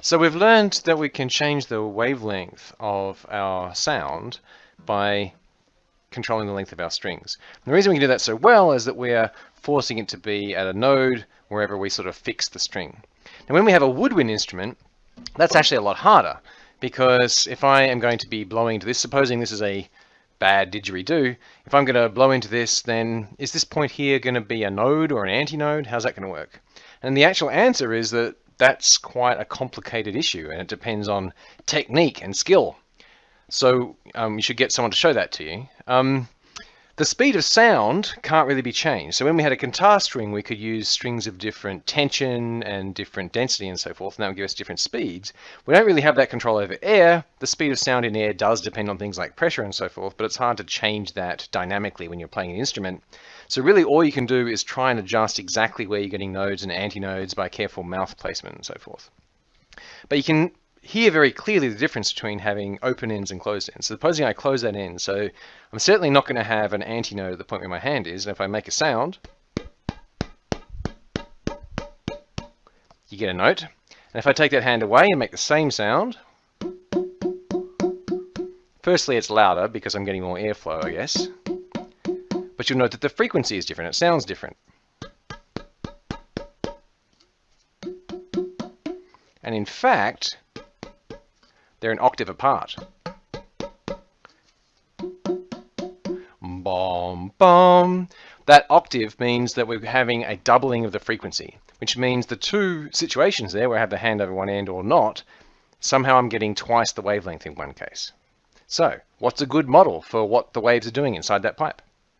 So we've learned that we can change the wavelength of our sound by controlling the length of our strings. And the reason we can do that so well is that we're forcing it to be at a node wherever we sort of fix the string. Now when we have a woodwind instrument, that's actually a lot harder because if I am going to be blowing into this, supposing this is a bad didgeridoo, if I'm going to blow into this, then is this point here going to be a node or an antinode? How's that going to work? And the actual answer is that that's quite a complicated issue and it depends on technique and skill. So um, you should get someone to show that to you. Um, the speed of sound can't really be changed. So when we had a guitar string, we could use strings of different tension and different density and so forth, and that would give us different speeds. We don't really have that control over air. The speed of sound in air does depend on things like pressure and so forth, but it's hard to change that dynamically when you're playing an instrument. So really all you can do is try and adjust exactly where you're getting nodes and antinodes by careful mouth placement and so forth. But you can hear very clearly the difference between having open ends and closed ends. So supposing I close that end, so I'm certainly not going to have an antinode at the point where my hand is. And if I make a sound, you get a note. And if I take that hand away and make the same sound, firstly it's louder because I'm getting more airflow, I guess. But you'll note that the frequency is different. It sounds different. And in fact, they're an octave apart. Bom, bom. That octave means that we're having a doubling of the frequency, which means the two situations there where I have the hand over one end or not, somehow I'm getting twice the wavelength in one case. So what's a good model for what the waves are doing inside that pipe?